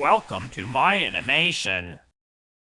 Welcome to my animation.